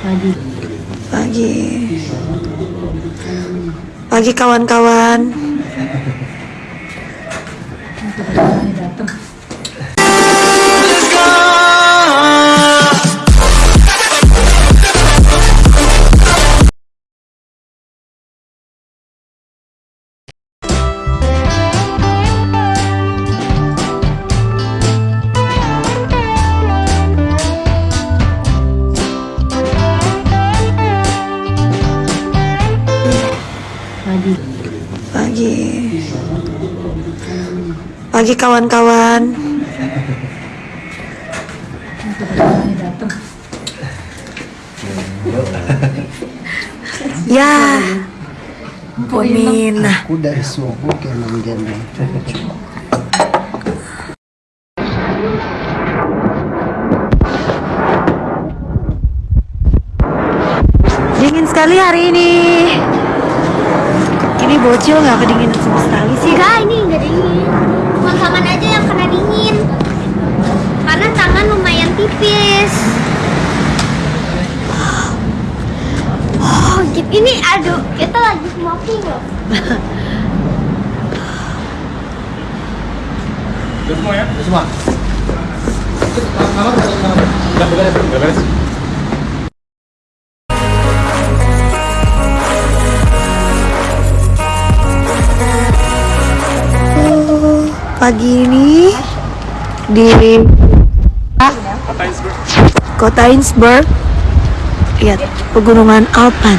Pagi. Pagi. Pagi kawan-kawan. Pagi. Pagi kawan-kawan. Ya. Pomin. Aku dari subuh ke Dingin sekali hari ini. Ini bocil nggak kedinginan sama sekali sih. Enggak, ini enggak dingin. Cuma tangan aja yang kena dingin. Karena tangan lumayan tipis. Oh, gitu. Ini aduh, kita lagi smoking loh. Semua. Pagi ini di kota Innsbruck, lihat pegunungan Alpen.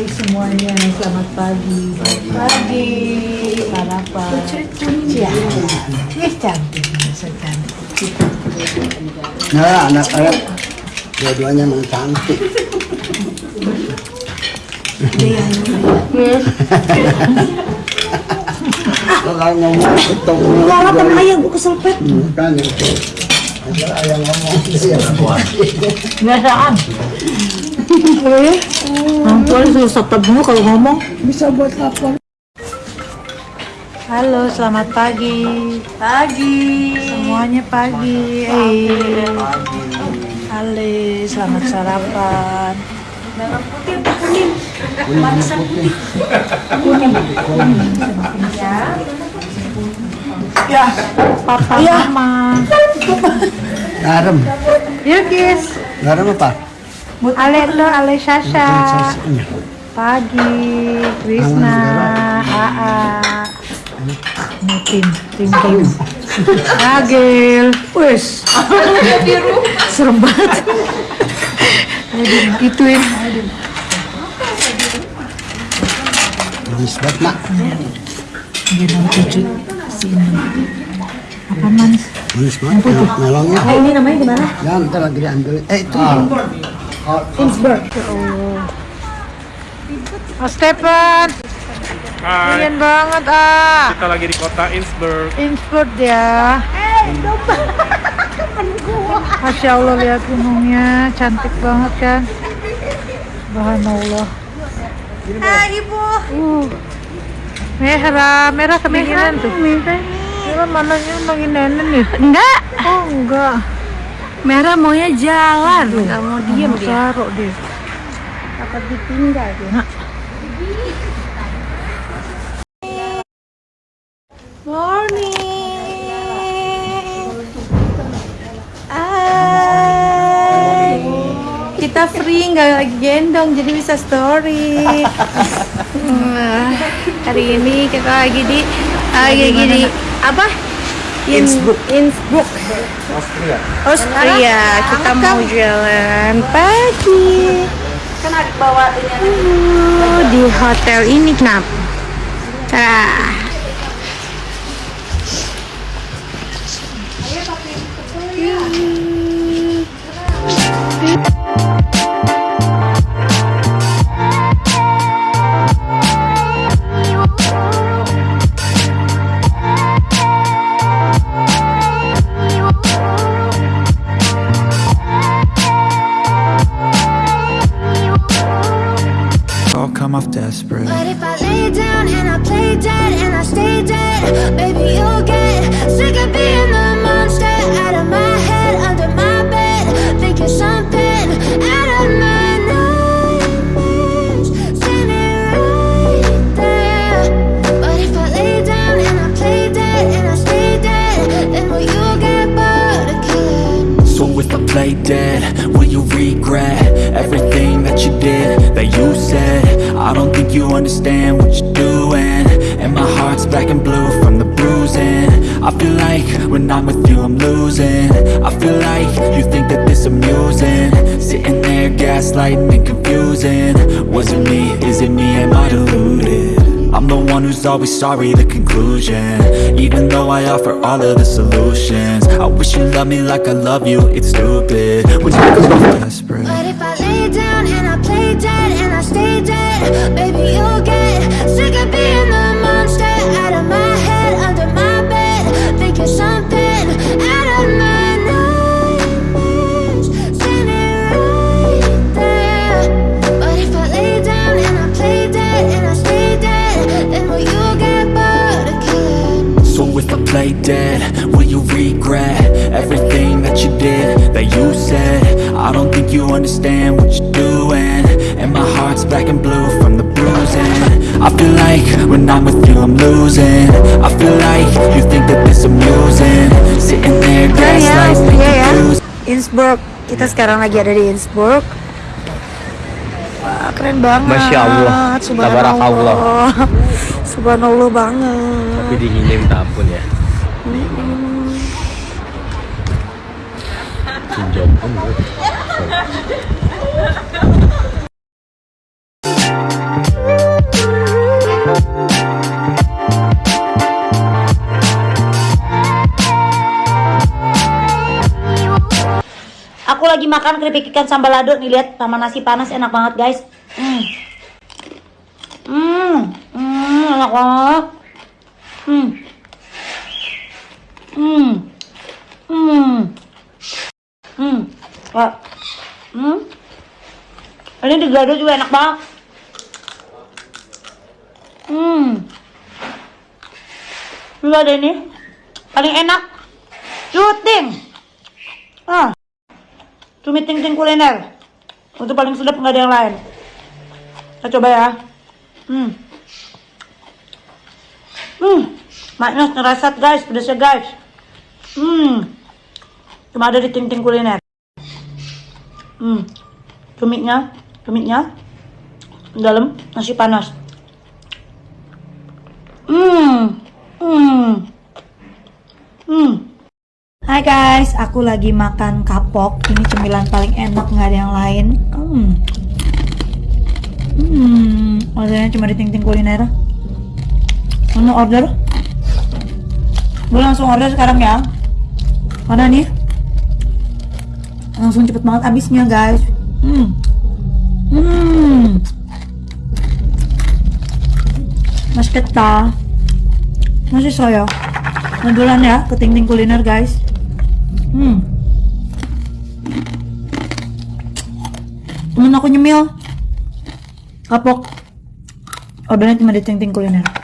Hai semuanya, selamat pagi. Pagi. Sarapan. Ya. Ih cantik, masa cantik. Nah, anak-anak dua-duanya emang cantik. Kalau ngomong ketemu Lala kan ayam gue keselpet. kan itu. Ada ayam ngomong dia. Biasaan. Ampun susah dulu kalau ngomong. Bisa buat lapor. Halo, selamat pagi. Pagi. Semuanya pagi. Eh. Halo, selamat sarapan. Ya, papa mama. Garam. Yuk, guys. Garam apa? Ale lo, Ale Sasha. Pagi, Krisna, Aa. Tim, tim. Agil, wes. Serem banget. Ituin. Manis banget, Mak. Gendong cucu sini. Apa manis? Manis banget. Mel- Melongnya. Ini namanya di mana? Ya, ntar lagi diambil. Eh, itu. Innsbruck. Oh, Stefan. Hai, Keren banget, ah. kita lagi di kota Innsbruck. Insport ya. Masya Allah lihat gunungnya cantik banget kan. Subhanallah. Hai, Ibu. Uh, merah, merah kedinginan tuh. Merah mananya nongin nenek nih. Enggak. Oh enggak. Merah maunya jalan. Enggak mau diem dia. taruh dia. Takut ditinggal dia. Morning. Hai. Kita free nggak lagi gendong jadi bisa story. Nah, hari ini kita lagi di lagi di apa? In, Innsbruck. Innsbruck, Austria. Austria. Kita mau jalan pagi. Kan bawa di hotel ini kenapa? Tah. all come off desperate. What you're doing. And my heart's black and blue from the bruising. I feel like when I'm with you, I'm losing. I feel like you think that this amusing. Sitting there, gaslighting and confusing. Was it me? Is it me? Am I deluded? I'm the one who's always sorry, the conclusion Even though I offer all of the solutions I wish you loved me like I love you, it's stupid When you off desperate But if I lay down and I play dead and I stay dead, maybe you'll get I don't think you understand what you're doing And my heart's black and blue from the bruising I feel like when I'm with you I'm losing I feel like you think that this amusing Sitting there gaslighting and confused Innsbruck. Kita sekarang lagi ada di Innsbruck. Wah, keren banget. Masya Allah. Subhanallah. Tabarakallah. Subhanallah banget. Tapi dinginnya minta ampun ya. Kim Jong Un. Aku lagi makan keripik ikan sambal lado nih lihat sama nasi panas enak banget guys. Hmm. Hmm, hmm enak banget. Hmm. Hmm. Hmm. Wah. Hmm. Ini di gado juga enak banget. Hmm. Juga ada ini. Paling enak. Cuting. Ah. Cumi ting ting kuliner. Untuk paling sedap nggak ada yang lain. Kita coba ya. Hmm. Hmm. Maknya ngerasat guys, pedasnya guys. Hmm. Cuma ada di ting ting kuliner. Hmm. Cuminya, cuminya di dalam nasi panas. Hmm. Hmm. Hmm. Hai guys, aku lagi makan kapok. Ini cemilan paling enak, nggak ada yang lain. Hmm. Hmm, ordernya cuma di Ting Ting Kuliner. Mau order? Gue langsung order sekarang ya. Mana nih? Langsung cepet banget habisnya guys. Hmm. Hmm. Mas keta. Masih saya. Ngedulan ya ke Ting Ting Kuliner guys. Hmm. Temen aku nyemil. Kapok. Ordernya cuma di Ting Ting Kuliner.